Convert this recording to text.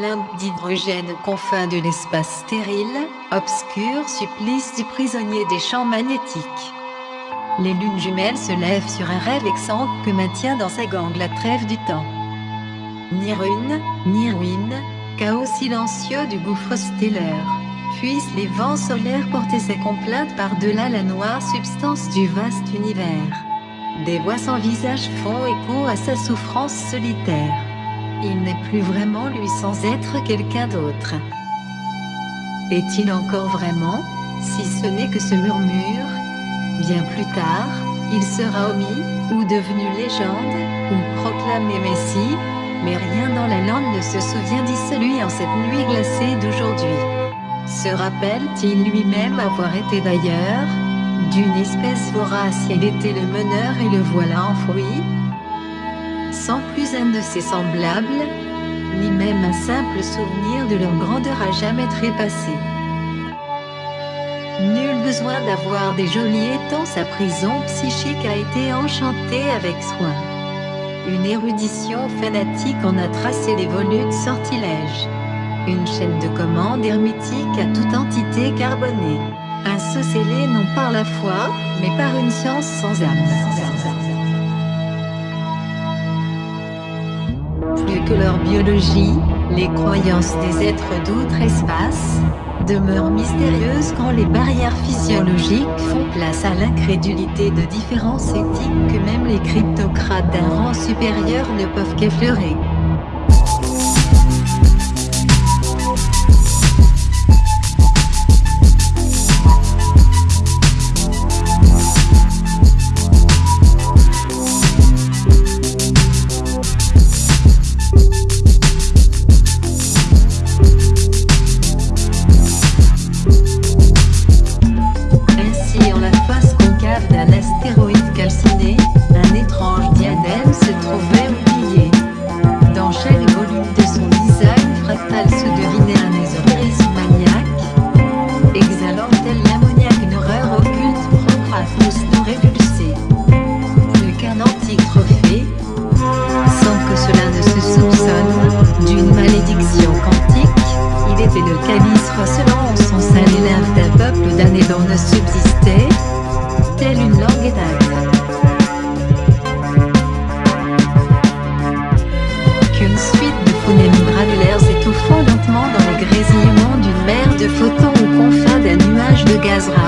Limbe d'hydrogène confins de l'espace stérile, obscur supplice du prisonnier des champs magnétiques. Les lunes jumelles se lèvent sur un rêve vexant que maintient dans sa gangue la trêve du temps. Ni rune, ni ruine, chaos silencieux du gouffre stellaire. Puissent les vents solaires porter ses complaintes par-delà la noire substance du vaste univers. Des voix sans visage font écho à sa souffrance solitaire. Il n'est plus vraiment lui sans être quelqu'un d'autre. Est-il encore vraiment, si ce n'est que ce murmure? Bien plus tard, il sera omis, ou devenu légende, ou proclamé Messie, mais rien dans la lande ne se souvient celui en cette nuit glacée d'aujourd'hui. Se rappelle-t-il lui-même avoir été d'ailleurs? D'une espèce vorace il était le meneur et le voilà enfoui Sans plus un de ses semblables, ni même un simple souvenir de leur grandeur à jamais trépassé. Nul besoin d'avoir des geôliers tant sa prison psychique a été enchantée avec soin. Une érudition fanatique en a tracé les volutes sortilèges. Une chaîne de commandes hermétique à toute entité carbonée. Un sceau scellé non par la foi, mais par une science sans âme. Que leur biologie, les croyances des êtres d'outre-espace, demeure mystérieuse quand les barrières physiologiques font place à l'incrédulité de différences éthiques que même les cryptocrates d'un rang supérieur ne peuvent qu'effleurer. se frottant au confins d'un nuage de gaz rare.